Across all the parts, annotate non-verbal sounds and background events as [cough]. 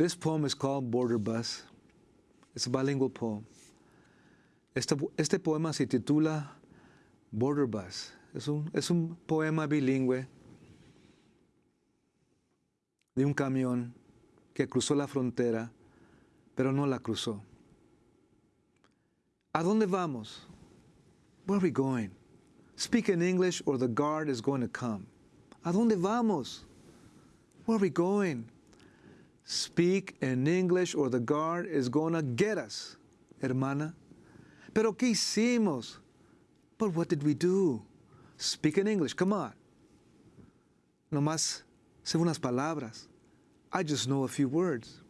This poem is called Border Bus. It's a bilingual poem. Este, este poema se titula Border Bus. Es un, es un poema bilingüe de un camión que cruzó la frontera, pero no la cruzó. ¿A dónde vamos? Where are we going? Speak in English or the guard is going to come. ¿A dónde vamos? Where are we going? Speak in English or the guard is going to get us, hermana. Pero ¿qué hicimos? But what did we do? Speak in English, come on. Nomás sé unas palabras. I just know a few words.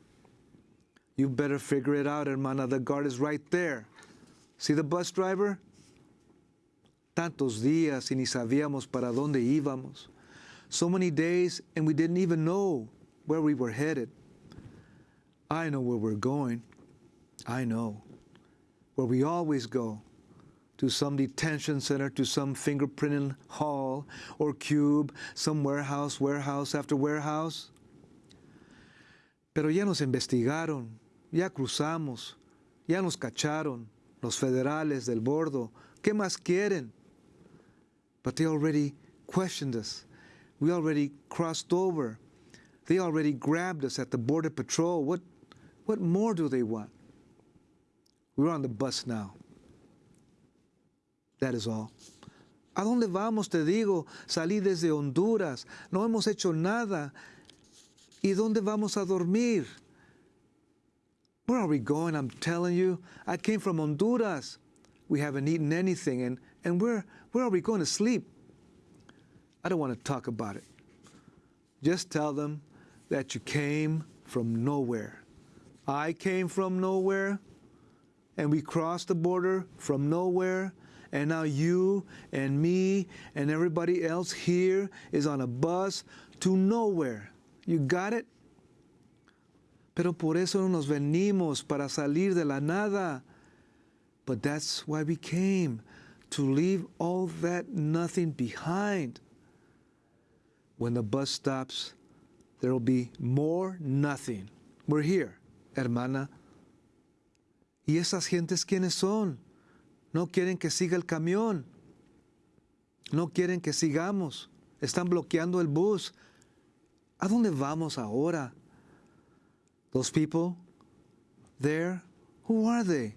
You better figure it out, hermana. The guard is right there. See the bus driver? Tantos días y ni sabíamos para dónde íbamos. So many days and we didn't even know where we were headed. I know where we're going. I know. Where we always go. To some detention center, to some fingerprinting hall or cube, some warehouse, warehouse after warehouse. Pero ya nos investigaron, ya cruzamos, ya nos cacharon los federales del bordo. ¿Qué más quieren? But they already questioned us. We already crossed over. They already grabbed us at the Border Patrol. What, what more do they want? We're on the bus now. That is all. ¿A dónde vamos? Te digo, salí desde Honduras. No hemos hecho nada. ¿Y dónde vamos a dormir? Where are we going? I'm telling you. I came from Honduras. We haven't eaten anything. And, and where, where are we going to sleep? I don't want to talk about it. Just tell them that you came from nowhere. I came from nowhere, and we crossed the border from nowhere, and now you and me and everybody else here is on a bus to nowhere. You got it? Pero por eso no nos venimos para salir de la nada. But that's why we came, to leave all that nothing behind. When the bus stops, there will be more nothing. We're here, hermana. ¿Y esas gentes quiénes son? No quieren que siga el camión. No quieren que sigamos. Están bloqueando el bus. ¿A dónde vamos ahora? Those people there, who are they?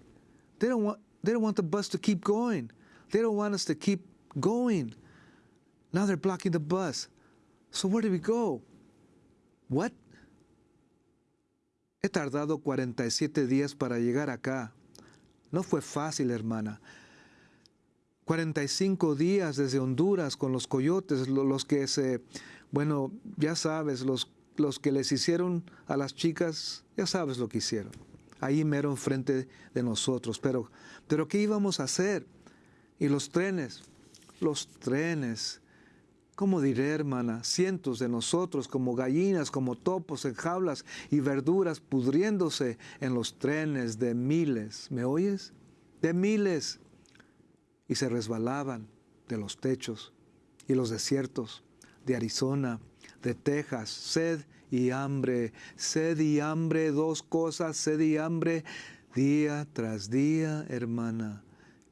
They don't want they don't want the bus to keep going. They don't want us to keep going. Now they're blocking the bus. So where do we go? What? He tardado 47 días para llegar acá. No fue fácil, hermana. 45 días desde Honduras con los coyotes, los que se, bueno, ya sabes, los, los que les hicieron a las chicas, ya sabes lo que hicieron. Ahí mero enfrente de nosotros. Pero, pero ¿qué íbamos a hacer? Y los trenes, los trenes. ¿Cómo diré, hermana? Cientos de nosotros, como gallinas, como topos en jaulas y verduras pudriéndose en los trenes de miles. ¿Me oyes? De miles. Y se resbalaban de los techos y los desiertos de Arizona, de Texas. Sed y hambre, sed y hambre, dos cosas, sed y hambre, día tras día, hermana.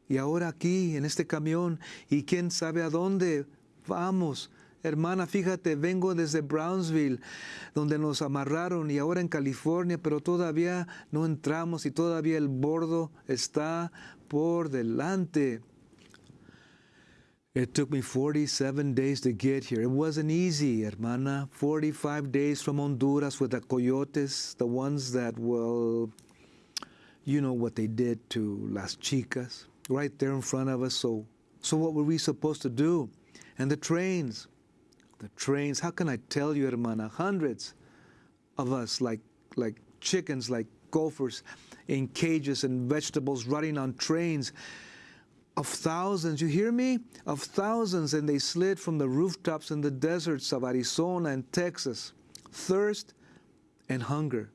Y ahora aquí, en este camión, y quién sabe a dónde vamos. Hermana, fíjate, vengo desde Brownsville, donde nos amarraron, y ahora en California, pero todavía no entramos y todavía el bordo está por delante. It took me 47 days to get here. It wasn't easy, hermana. 45 days from Honduras with the coyotes, the ones that, well, you know what they did to Las Chicas, right there in front of us. So, so what were we supposed to do? And the trains, the trains, how can I tell you, hermana? Hundreds of us, like, like chickens, like gophers, in cages and vegetables running on trains of thousands, you hear me? Of thousands, and they slid from the rooftops in the deserts of Arizona and Texas. Thirst and hunger.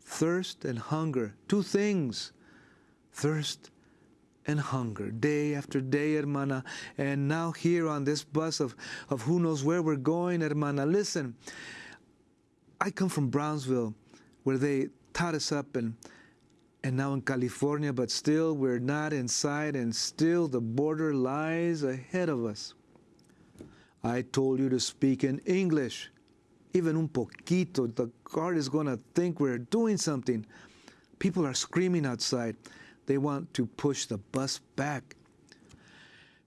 Thirst and hunger. Two things. Thirst and hunger. Day after day, hermana. And now here on this bus of, of who knows where we're going, hermana. Listen, I come from Brownsville where they taught us up and and now in California, but still we're not inside, and still the border lies ahead of us. I told you to speak in English, even un poquito. The guard is going to think we're doing something. People are screaming outside. They want to push the bus back.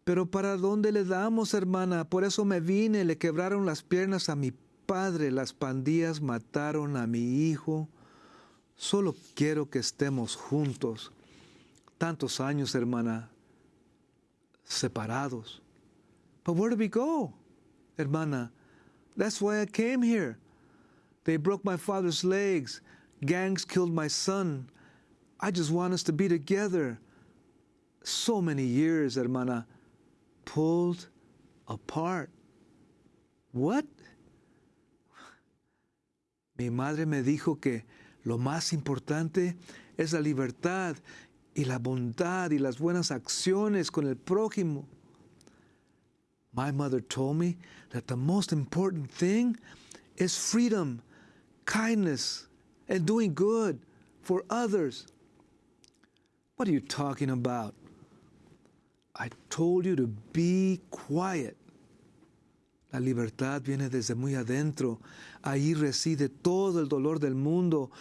Pero ¿para dónde le damos, hermana? Por eso me vine, le quebraron las piernas a mi padre, las pandillas mataron a mi hijo. Solo quiero que estemos juntos. Tantos años, hermana, separados. But where do we go, hermana? That's why I came here. They broke my father's legs. Gangs killed my son. I just want us to be together. So many years, hermana, pulled apart. What? [sighs] Mi madre me dijo que lo más importante es la libertad y la bondad y las buenas acciones con el prójimo. My mother told me that the most important thing is freedom, kindness, and doing good for others. What are you talking about? I told you to be quiet. La libertad viene desde muy adentro. Ahí reside todo el dolor del mundo.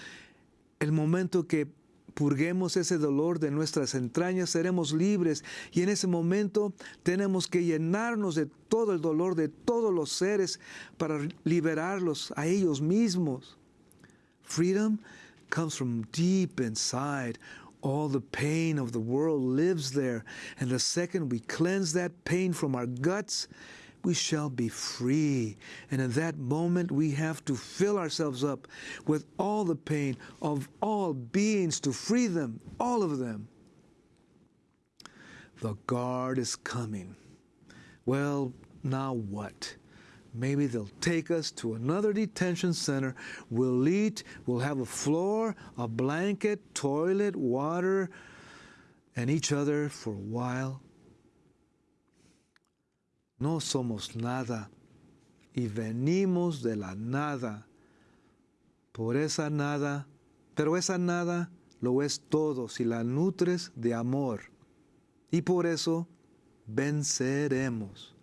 El momento que purguemos ese dolor de nuestras entrañas, seremos libres. Y en ese momento tenemos que llenarnos de todo el dolor de todos los seres para liberarlos a ellos mismos. Freedom comes from deep inside. All the pain of the world lives there. And the second we cleanse that pain from our guts, we shall be free. And in that moment, we have to fill ourselves up with all the pain of all beings to free them, all of them. The guard is coming. Well, now what? Maybe they'll take us to another detention center. We'll eat, we'll have a floor, a blanket, toilet, water, and each other for a while. No somos nada y venimos de la nada. Por esa nada, pero esa nada lo es todo si la nutres de amor. Y por eso venceremos.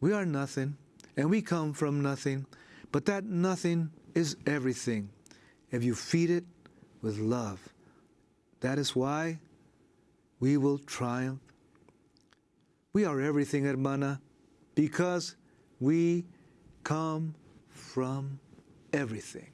We are nothing and we come from nothing, but that nothing is everything if you feed it with love. That is why we will triumph. We are everything, hermana, because we come from everything.